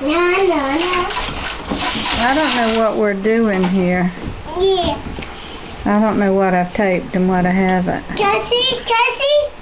I don't know what we're doing here. Yeah. I don't know what I've taped and what I haven't. Cassie, Cassie?